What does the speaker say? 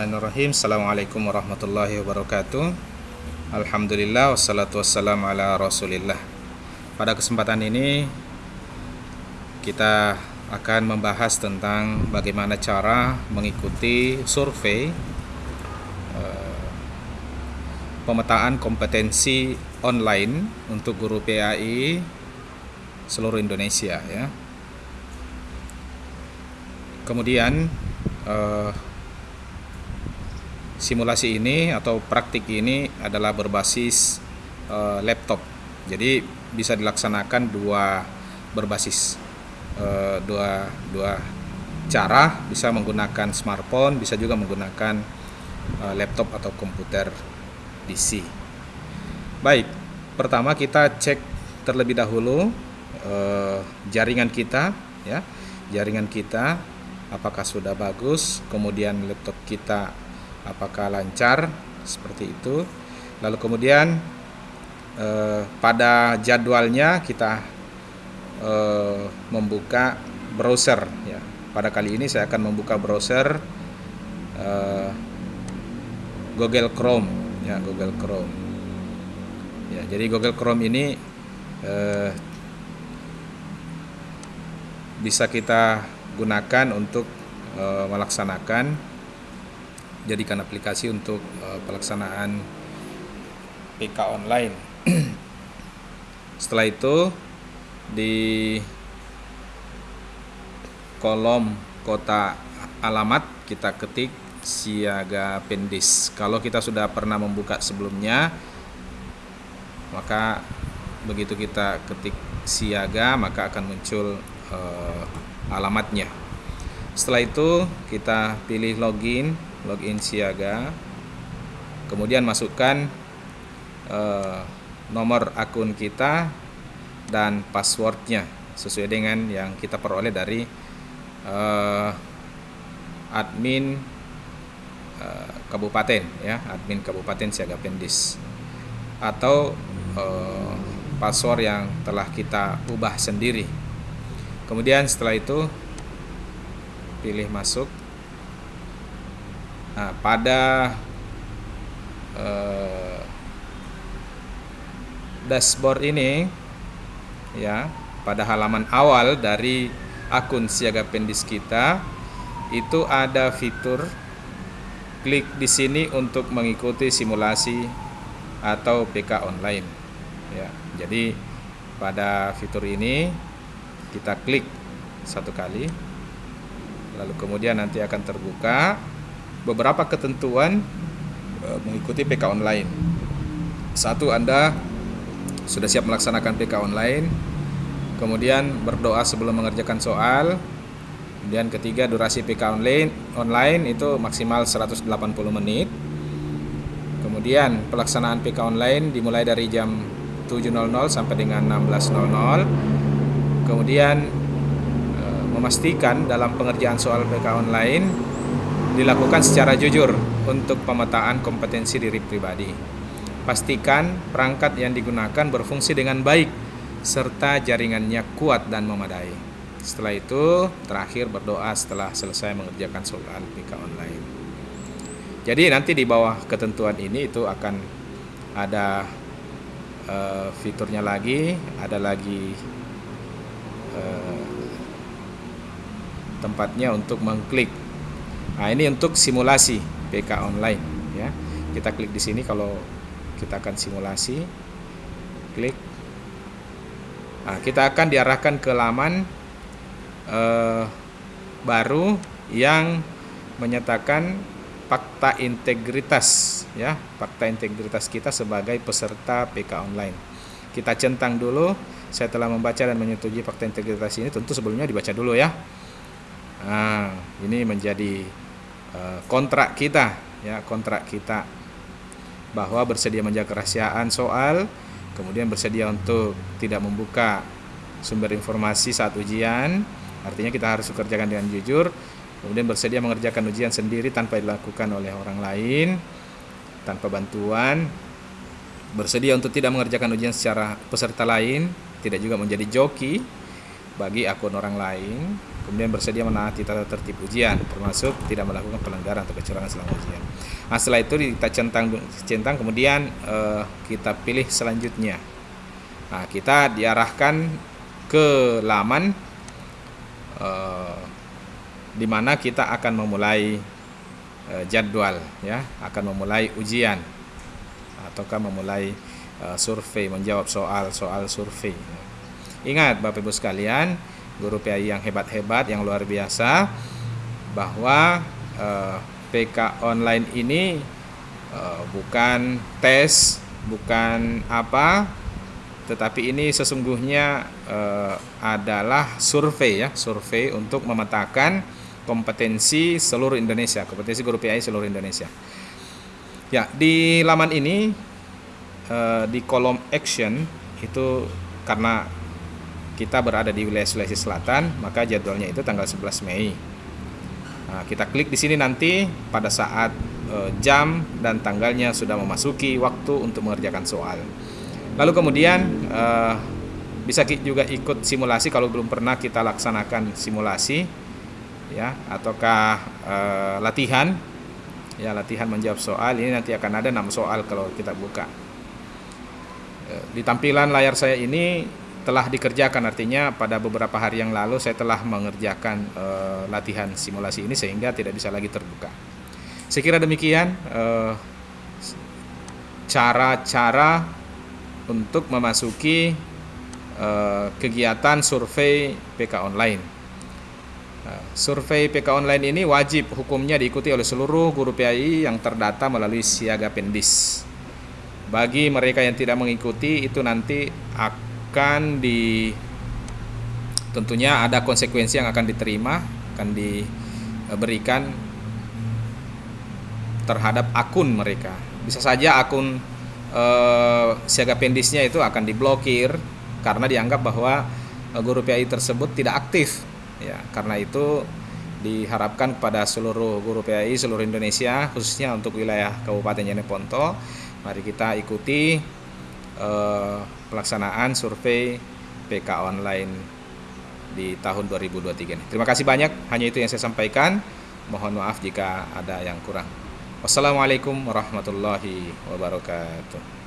Bismillahirrahmanirrahim. Assalamualaikum warahmatullahi wabarakatuh. Alhamdulillah Wassalatu wassalamu ala rasulillah. Pada kesempatan ini Kita akan membahas tentang Bagaimana cara mengikuti survei eh, Pemetaan kompetensi online Untuk guru PAI Seluruh Indonesia ya. Kemudian eh, simulasi ini atau praktik ini adalah berbasis uh, laptop. Jadi bisa dilaksanakan dua berbasis uh, dua dua cara, bisa menggunakan smartphone, bisa juga menggunakan uh, laptop atau komputer PC. Baik, pertama kita cek terlebih dahulu jaringan kita, ya, jaringan kita apakah sudah bagus, kemudian laptop kita apakah lancar seperti itu. Lalu kemudian eh, pada jadwalnya kita eh, membuka browser ya. Pada kali ini saya akan membuka browser eh, Google Chrome ya Google Chrome. Ya jadi Google Chrome ini eh, bisa kita gunakan untuk eh, melaksanakan jadikan aplikasi untuk uh, pelaksanaan PK online. Setelah itu di kolom kota alamat kita ketik siaga pendis. Kalau kita sudah pernah membuka sebelumnya, maka begitu kita ketik siaga maka akan muncul uh, alamatnya. Setelah itu kita pilih login login siaga. Kemudian masukkan uh, nomor akun kita dan passwordnya sesuai dengan yang kita peroleh dari uh, admin uh, kabupaten ya admin kabupaten siaga pendis. Atau uh, password yang telah kita ubah sendiri. Kemudian setelah itu pilih masuk Nah, pada eh, dashboard ini ya, pada halaman awal dari akun Siaga Pendis kita itu ada fitur klik di sini untuk mengikuti simulasi atau PK online. Ya, jadi pada fitur ini kita klik satu kali lalu kemudian nanti akan terbuka beberapa ketentuan uh, mengikuti PK online. Satu, Anda sudah siap melaksanakan PK online. Kemudian berdoa sebelum mengerjakan soal. Kemudian ketiga, durasi PK online online itu maksimal 180 menit. Kemudian pelaksanaan PK online dimulai dari jam 7.00 sampai dengan 16.00. Kemudian eh, memastikan dalam pengerjaan soal PK online dilakukan secara jujur untuk pemetaan kompetensi diri pribadi. Pastikan perangkat yang digunakan berfungsi dengan baik serta jaringannya kuat dan memadai. Setelah itu, terakhir berdoa setelah selesai mengerjakan soal PK online. Jadi nanti di bawah ketentuan ini itu akan ada uh, fiturnya lagi, ada lagi uh, tempatnya untuk mengklik Nah, ini untuk simulasi PK online ya. Kita klik di sini kalau kita akan simulasi. Klik. Nah, kita akan diarahkan ke laman eh, baru yang menyatakan fakta integritas ya, fakta integritas kita sebagai peserta PK online. Kita centang dulu, saya telah membaca dan menyetujui fakta integritas ini, tentu sebelumnya dibaca dulu ya. Nah, ini menjadi kontrak kita ya kontrak kita. Bahwa bersedia menjaga kerahasiaan soal kemudian bersedia untuk tidak membuka sumber informasi saat ujian. Artinya kita harus kerjakan dengan jujur kemudian bersedia mengerjakan ujian sendiri tanpa dilakukan oleh orang lain tanpa bantuan. Bersedia untuk tidak mengerjakan ujian secara peserta lain tidak juga menjadi joki bagi akun orang lain kemudian bersedia menaati tata tertib ujian termasuk tidak melakukan pelanggaran atau kecurangan selama ujian. Nah, setelah itu kita centang centang kemudian uh, kita pilih selanjutnya. Nah, kita diarahkan ke laman uh, di mana kita akan memulai uh, jadwal ya, akan memulai ujian ataukah memulai uh, survei menjawab soal-soal survei. Ingat Bapak Ibu sekalian, guru PAI yang hebat-hebat yang luar biasa bahwa uh, PK online ini uh, bukan tes, bukan apa, tetapi ini sesungguhnya uh, adalah survei ya, survei untuk memetakan kompetensi seluruh Indonesia, kompetensi guru PAI seluruh Indonesia. Ya, di laman ini uh, di kolom action itu karena kita berada di wilayah Sulawesi Selatan, maka jadwalnya itu tanggal 11 Mei. Nah, kita klik di sini nanti pada saat uh, jam dan tanggalnya sudah memasuki waktu untuk mengerjakan soal. Lalu kemudian uh, bisa juga ikut simulasi kalau belum pernah kita laksanakan simulasi ya ataukah e, latihan ya latihan menjawab soal ini nanti akan ada enam soal kalau kita buka e, di tampilan layar saya ini telah dikerjakan. Artinya pada beberapa hari yang lalu saya telah mengerjakan e, latihan simulasi ini sehingga tidak bisa lagi terbuka. Saya kira demikian cara-cara untuk memasuki kegiatan survei PK online. Survei PK online ini wajib hukumnya diikuti oleh seluruh guru PAI yang terdata melalui Siaga Pendis. Bagi mereka yang tidak mengikuti itu nanti akan di tentunya ada konsekuensi yang akan diterima, akan diberikan terhadap akun mereka. Bisa saja akun eh, Siaga Pendisnya itu akan diblokir karena dianggap bahwa eh, guru PAI tersebut tidak aktif ya karena itu diharapkan kepada seluruh guru PAI seluruh Indonesia khususnya untuk wilayah Kabupaten Jeneponto mari kita ikuti eh, pelaksanaan survei PK online di tahun 2023 ini. Terima kasih banyak, hanya itu yang saya sampaikan. Mohon maaf jika ada yang kurang. Wassalamualaikum warahmatullahi wabarakatuh.